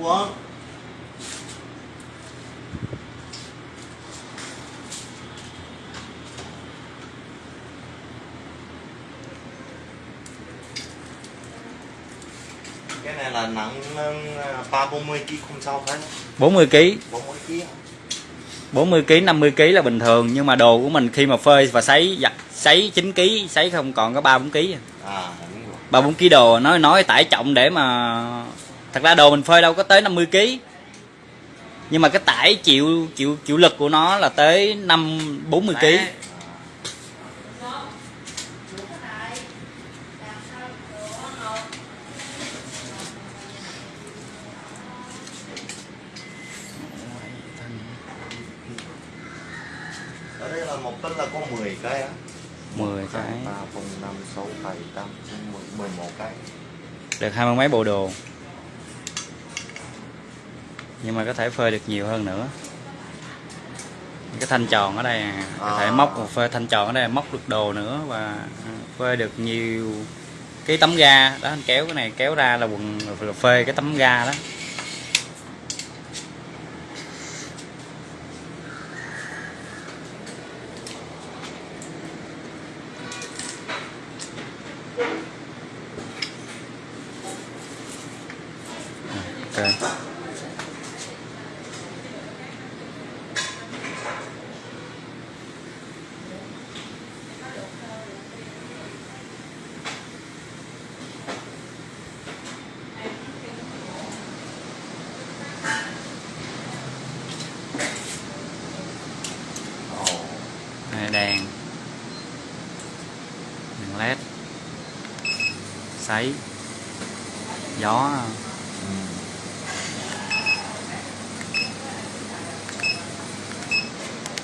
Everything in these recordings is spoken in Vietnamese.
Quân Cái này là nặng ờ, ba bốn mươi kg không sao phải 40 kg bốn mươi kg 40 kg 50 kg là bình thường nhưng mà đồ của mình khi mà phơi và sấy giặt sấy 9 kg sấy không còn có 3 4 kg à đúng rồi. 3 4 kg đồ nói nói tải trọng để mà thật ra đồ mình phơi đâu có tới 50 kg nhưng mà cái tải chịu chịu chịu lực của nó là tới 5 40 kg ở đây là một tấn là có 10 cái á. 10 cái. Ba bốn năm sáu bảy tám chín mười mười một cái. Được hai mươi mấy bộ đồ nhưng mà có thể phơi được nhiều hơn nữa. Cái thanh tròn ở đây à, có thể À. móc một phơi thanh tròn ở đây móc được đồ nữa và phơi được nhiều cái tấm ga. Đó anh kéo cái này kéo ra là quần là phơi cái tấm ga đó. Ok đèn. Đèn led. Sấy. Gió. Ừ.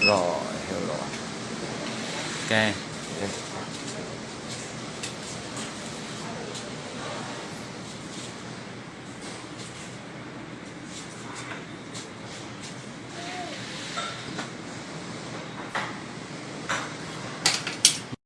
rồi hiểu rồi. Ok.